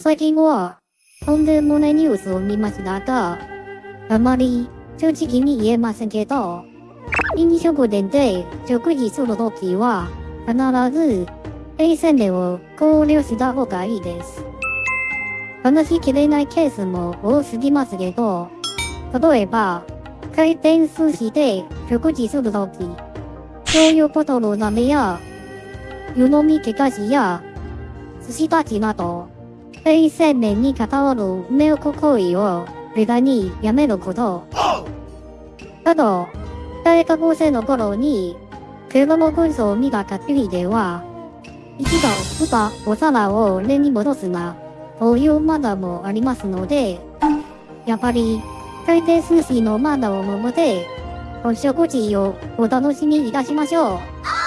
最近は、とんでもないニュースを見ましたが、あまり正直に言えませんけど、飲食店で食事するときは、必ず衛生面を考慮した方がいいです。話しきれないケースも多すぎますけど、例えば、回転寿司で食事するとき、醤油ボトル舐めや、湯飲み気菓子や、寿司たちなど、衛生面に関わる迷惑行為を無駄にやめること。あと、大学生の頃に、車の運送を見たかりでは、一度振ったお皿を上に戻すな、というマナーもありますので、やっぱり、回転寿司のマナーを守って、お食事をお楽しみいたしましょう。